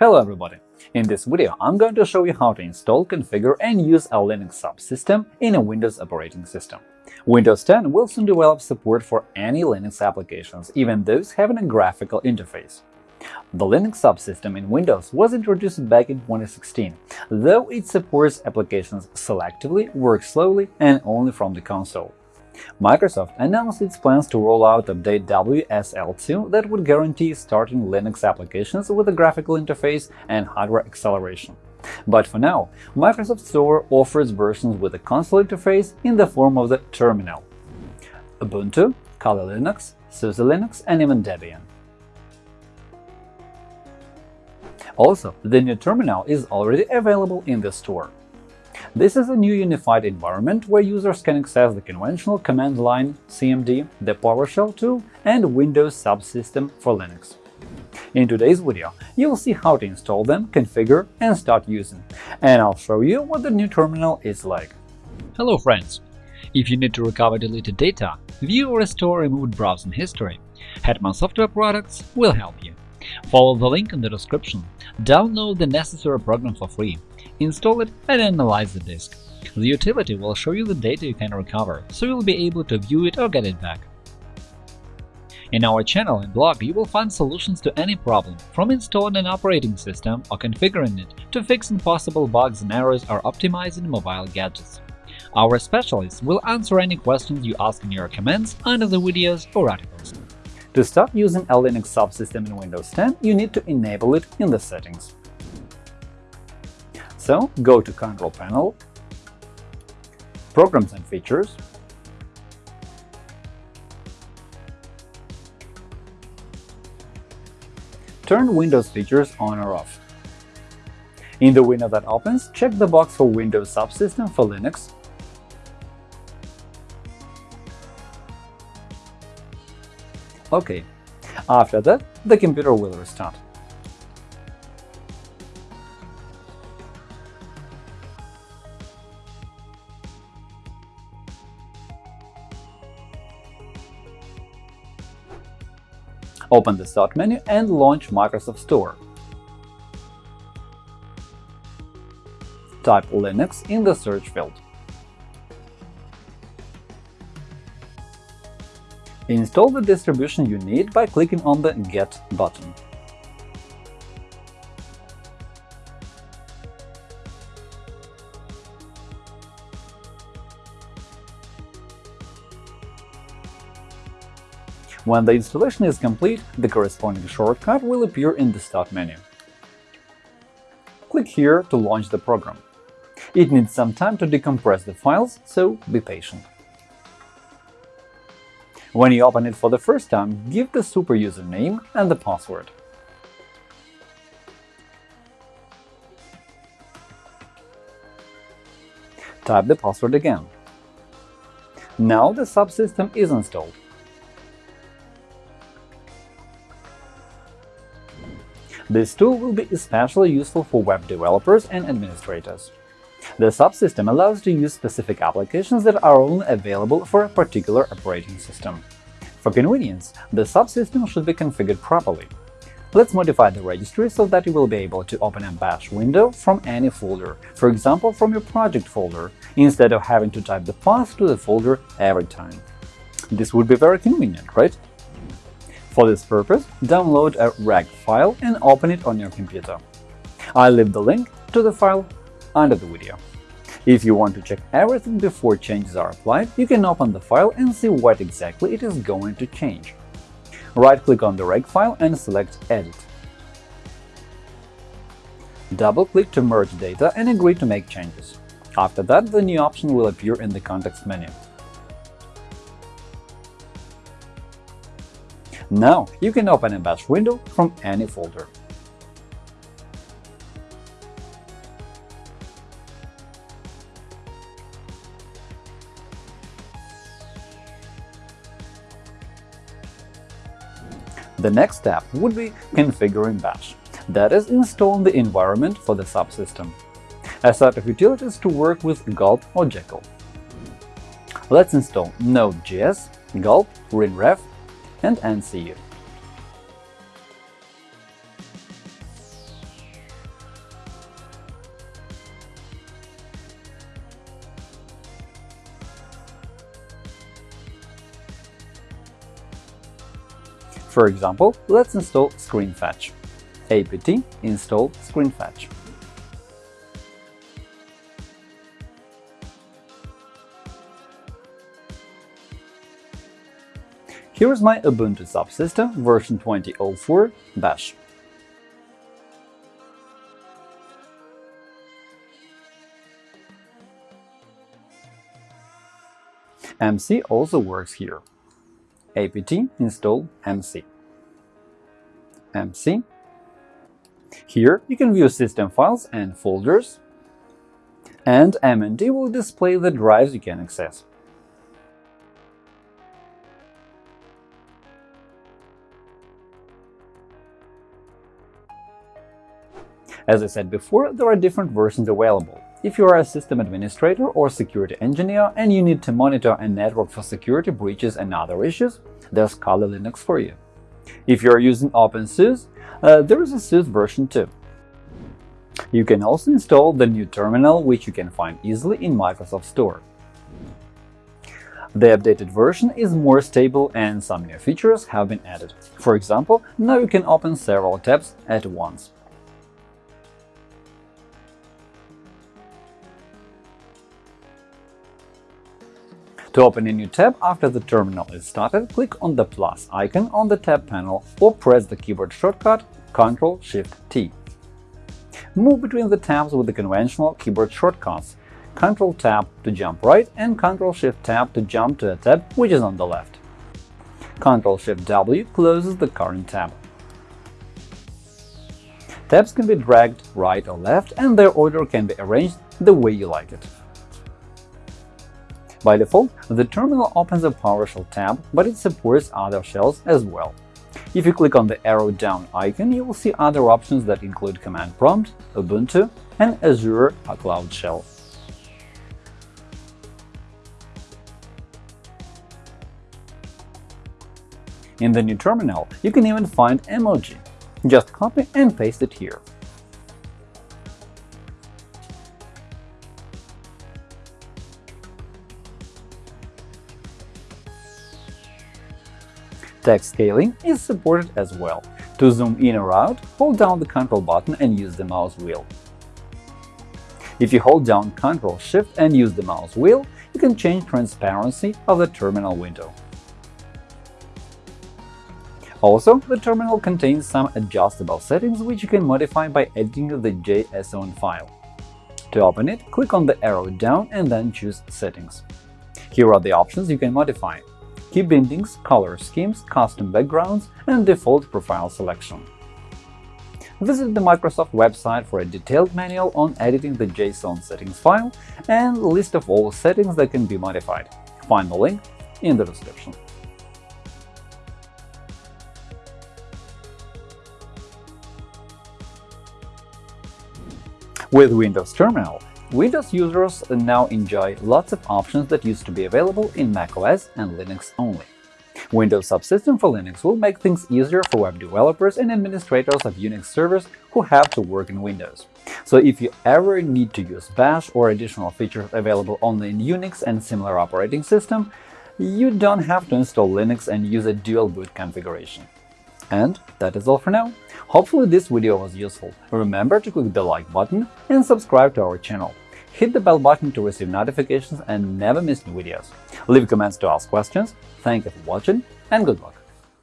Hello everybody! In this video, I'm going to show you how to install, configure and use a Linux subsystem in a Windows operating system. Windows 10 will soon develop support for any Linux applications, even those having a graphical interface. The Linux subsystem in Windows was introduced back in 2016, though it supports applications selectively, works slowly and only from the console. Microsoft announced its plans to roll out update WSL2 that would guarantee starting Linux applications with a graphical interface and hardware acceleration. But for now, Microsoft Store offers versions with a console interface in the form of the terminal – Ubuntu, Kali Linux, SUSE Linux, and even Debian. Also, the new terminal is already available in the store. This is a new unified environment where users can access the conventional command line CMD, the PowerShell tool, and Windows subsystem for Linux. In today's video, you'll see how to install them, configure, and start using, and I'll show you what the new terminal is like. Hello friends! If you need to recover deleted data, view or restore removed browsing history, Hetman Software Products will help you. Follow the link in the description, download the necessary program for free, install it and analyze the disk. The utility will show you the data you can recover, so you'll be able to view it or get it back. In our channel and blog, you will find solutions to any problem, from installing an operating system or configuring it to fixing possible bugs and errors or optimizing mobile gadgets. Our specialists will answer any questions you ask in your comments under the videos or articles. To start using a Linux subsystem in Windows 10, you need to enable it in the settings. So go to Control Panel, Programs and Features, turn Windows features on or off. In the window that opens, check the box for Windows Subsystem for Linux OK. After that, the computer will restart. Open the Start menu and launch Microsoft Store. Type Linux in the search field. Install the distribution you need by clicking on the Get button. When the installation is complete, the corresponding shortcut will appear in the Start menu. Click here to launch the program. It needs some time to decompress the files, so be patient. When you open it for the first time, give the super username and the password. Type the password again. Now the subsystem is installed. This tool will be especially useful for web developers and administrators. The subsystem allows to use specific applications that are only available for a particular operating system. For convenience, the subsystem should be configured properly. Let's modify the registry so that you will be able to open a bash window from any folder, for example from your project folder, instead of having to type the path to the folder every time. This would be very convenient, right? For this purpose, download a reg file and open it on your computer. I'll leave the link to the file under the video. If you want to check everything before changes are applied, you can open the file and see what exactly it is going to change. Right-click on the reg file and select Edit. Double-click to merge data and agree to make changes. After that, the new option will appear in the context menu. Now you can open a bash window from any folder. The next step would be configuring bash, that is, installing the environment for the subsystem. A set of utilities to work with Gulp or Jekyll. Let's install Node.js, Gulp, WinRef, and NCU. For example, let's install ScreenFetch. apt install ScreenFetch. Here is my Ubuntu subsystem version 2004 Bash. MC also works here. apt install MC. MC. Here you can view system files and folders, and MNT will display the drives you can access. As I said before, there are different versions available. If you are a system administrator or security engineer and you need to monitor a network for security breaches and other issues, there's Kali Linux for you. If you are using OpenSUSE, uh, there is a SUSE version too. You can also install the new terminal, which you can find easily in Microsoft Store. The updated version is more stable and some new features have been added. For example, now you can open several tabs at once. To open a new tab after the terminal is started, click on the plus icon on the tab panel or press the keyboard shortcut Ctrl-Shift-T. Move between the tabs with the conventional keyboard shortcuts Ctrl-Tab to jump right and Ctrl-Shift-Tab to jump to a tab which is on the left. Ctrl-Shift-W closes the current tab. Tabs can be dragged right or left, and their order can be arranged the way you like it. By default, the terminal opens a PowerShell tab, but it supports other shells as well. If you click on the arrow down icon, you will see other options that include Command Prompt, Ubuntu, and Azure a Cloud Shell. In the new terminal, you can even find emoji. Just copy and paste it here. Text scaling is supported as well. To zoom in or out, hold down the Control button and use the mouse wheel. If you hold down Ctrl Shift and use the mouse wheel, you can change transparency of the terminal window. Also, the terminal contains some adjustable settings which you can modify by editing the JSON file. To open it, click on the arrow down and then choose Settings. Here are the options you can modify key bindings, color schemes, custom backgrounds, and default profile selection. Visit the Microsoft website for a detailed manual on editing the JSON settings file and list of all settings that can be modified. Find the link in the description. With Windows Terminal, Windows users now enjoy lots of options that used to be available in macOS and Linux only. Windows Subsystem for Linux will make things easier for web developers and administrators of Unix servers who have to work in Windows. So if you ever need to use Bash or additional features available only in Unix and similar operating system, you don't have to install Linux and use a dual boot configuration. And that is all for now. Hopefully this video was useful. Remember to click the like button and subscribe to our channel. Hit the bell button to receive notifications and never miss new videos. Leave comments to ask questions. Thank you for watching and good luck!